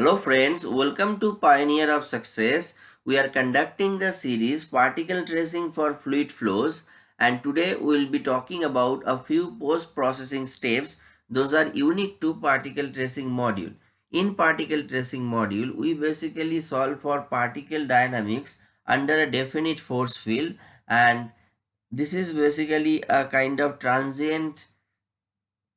Hello friends, welcome to Pioneer of Success. We are conducting the series Particle Tracing for Fluid Flows and today we will be talking about a few post-processing steps. Those are unique to particle tracing module. In particle tracing module, we basically solve for particle dynamics under a definite force field and this is basically a kind of transient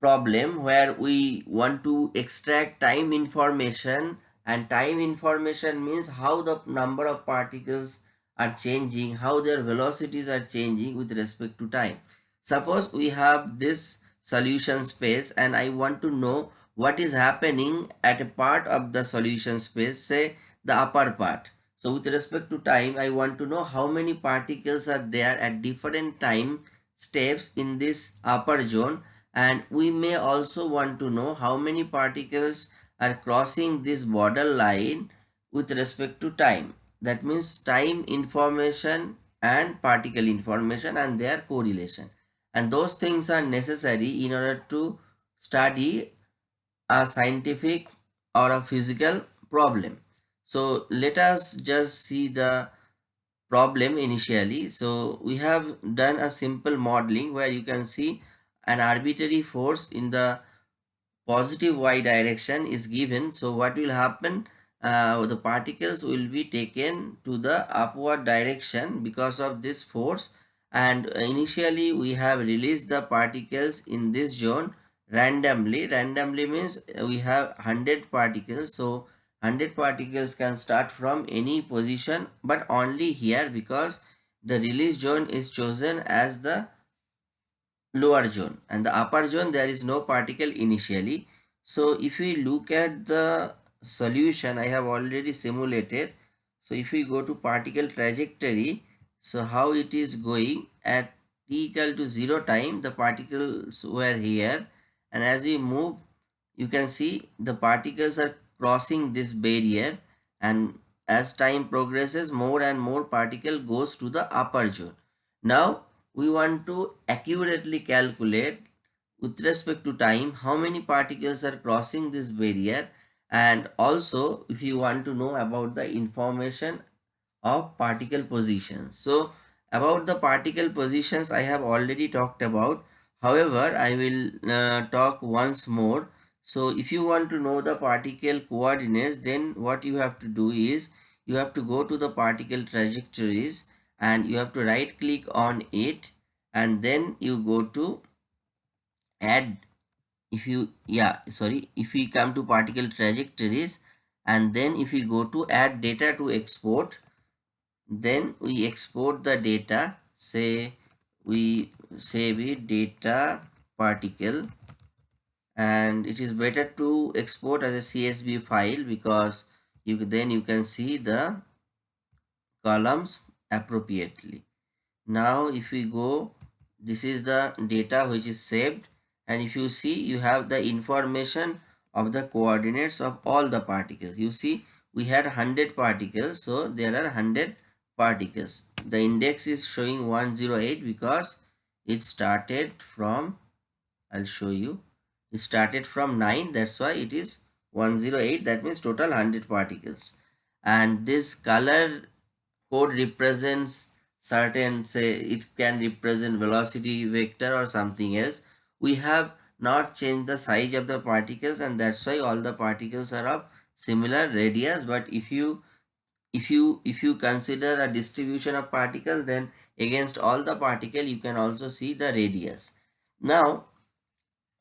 problem where we want to extract time information and time information means how the number of particles are changing how their velocities are changing with respect to time. Suppose we have this solution space and i want to know what is happening at a part of the solution space say the upper part. So with respect to time i want to know how many particles are there at different time steps in this upper zone and we may also want to know how many particles are crossing this border line with respect to time. That means time information and particle information and their correlation. And those things are necessary in order to study a scientific or a physical problem. So let us just see the problem initially. So we have done a simple modeling where you can see an arbitrary force in the positive y direction is given. So what will happen? Uh, the particles will be taken to the upward direction because of this force. And initially we have released the particles in this zone randomly. Randomly means we have 100 particles. So 100 particles can start from any position but only here because the release zone is chosen as the lower zone. And the upper zone there is no particle initially. So if we look at the solution i have already simulated. So if we go to particle trajectory so how it is going? At t equal to 0 time the particles were here. And as we move you can see the particles are crossing this barrier. And as time progresses more and more particle goes to the upper zone. Now we want to accurately calculate with respect to time how many particles are crossing this barrier and also if you want to know about the information of particle positions. So about the particle positions i have already talked about. However i will uh, talk once more. So if you want to know the particle coordinates then what you have to do is you have to go to the particle trajectories and you have to right click on it and then you go to add. If you yeah sorry if we come to particle trajectories and then if we go to add data to export then we export the data say we save it data particle and it is better to export as a csv file because you then you can see the columns appropriately. Now if we go this is the data which is saved. And if you see you have the information of the coordinates of all the particles. You see we had 100 particles. So there are 100 particles. The index is showing 108 because it started from i'll show you. It started from 9 that's why it is 108 that means total 100 particles. And this color code represents certain say it can represent velocity vector or something else. We have not changed the size of the particles and that's why all the particles are of similar radius. But if you if you if you consider a distribution of particle then against all the particle you can also see the radius. Now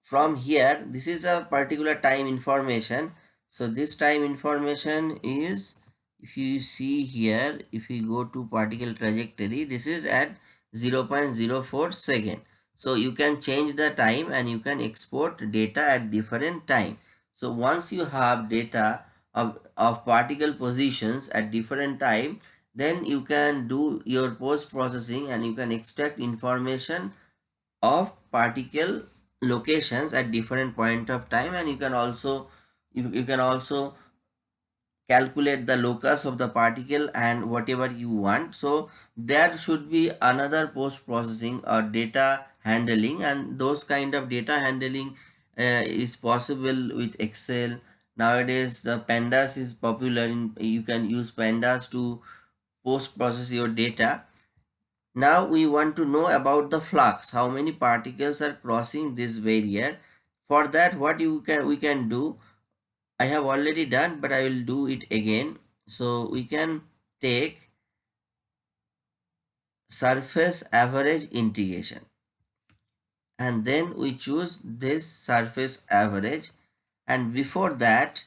from here this is a particular time information. So this time information is if you see here if we go to particle trajectory this is at 0 0.04 second. So you can change the time and you can export data at different time. So once you have data of, of particle positions at different time then you can do your post processing and you can extract information of particle locations at different point of time. And you can also you, you can also calculate the locus of the particle and whatever you want. So there should be another post processing or data handling and those kind of data handling uh, is possible with excel. Nowadays the pandas is popular in you can use pandas to post process your data. Now we want to know about the flux. How many particles are crossing this barrier? For that what you can we can do i have already done but i will do it again. So we can take surface average integration. And then we choose this surface average. And before that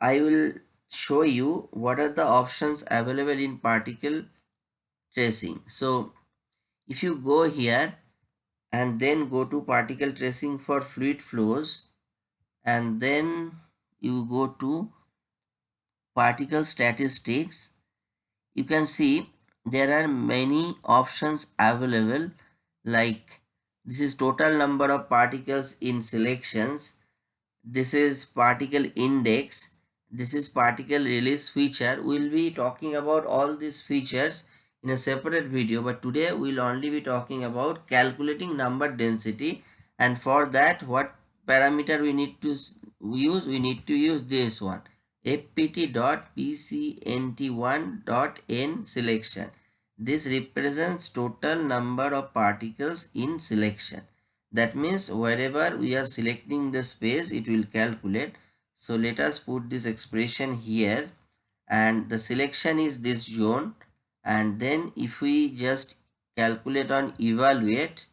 I will show you what are the options available in particle tracing. So if you go here and then go to particle tracing for fluid flows and then you go to particle statistics you can see there are many options available like this is total number of particles in selections this is particle index this is particle release feature. We'll be talking about all these features in a separate video but today we'll only be talking about calculating number density and for that what parameter we need to use we need to use this one fpt.pcnt1.n selection. This represents total number of particles in selection. That means wherever we are selecting the space, it will calculate. So let us put this expression here and the selection is this zone and then if we just calculate on evaluate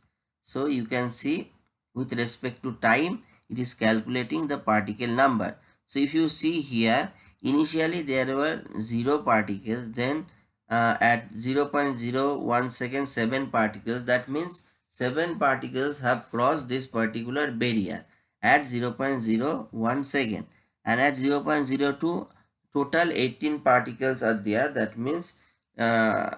so you can see with respect to time it is calculating the particle number. So if you see here, initially there were 0 particles, then uh, at 0 0.01 second 7 particles, that means 7 particles have crossed this particular barrier at 0.01 second. And at 0.02 total 18 particles are there. That means uh,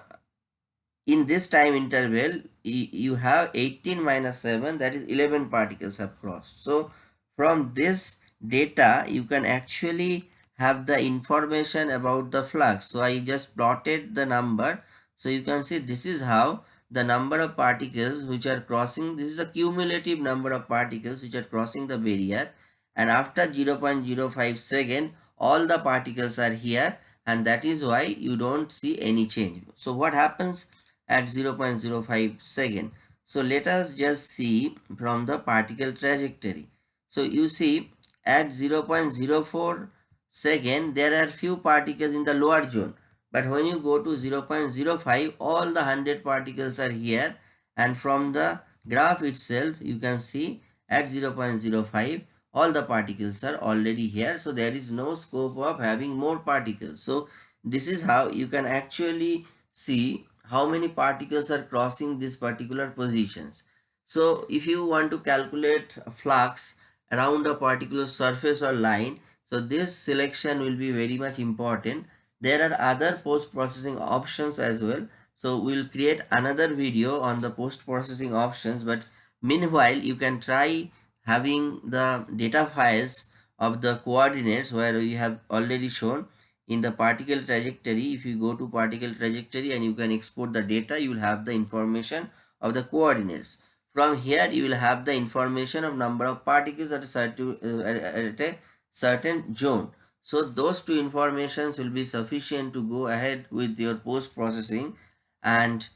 in this time interval you have 18 minus 7 that is 11 particles have crossed. So from this data you can actually have the information about the flux. So i just plotted the number. So you can see this is how the number of particles which are crossing this is the cumulative number of particles which are crossing the barrier. And after 0.05 second all the particles are here. And that is why you don't see any change. So what happens at 0.05 second. So let us just see from the particle trajectory. So you see at 0.04 second there are few particles in the lower zone. But when you go to 0.05 all the 100 particles are here. And from the graph itself you can see at 0.05 all the particles are already here. So there is no scope of having more particles. So this is how you can actually see how many particles are crossing these particular positions. So if you want to calculate flux around a particular surface or line so this selection will be very much important. There are other post processing options as well. So we'll create another video on the post processing options but meanwhile you can try having the data files of the coordinates where we have already shown in the particle trajectory if you go to particle trajectory and you can export the data you will have the information of the coordinates. From here you will have the information of number of particles at a certain, uh, at a certain zone. So those two informations will be sufficient to go ahead with your post processing and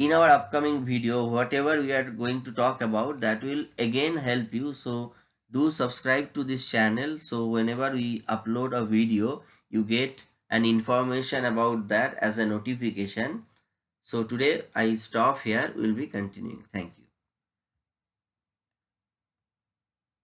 in our upcoming video whatever we are going to talk about that will again help you. So do subscribe to this channel. So whenever we upload a video you get an information about that as a notification. So today i stop here. We'll be continuing. Thank you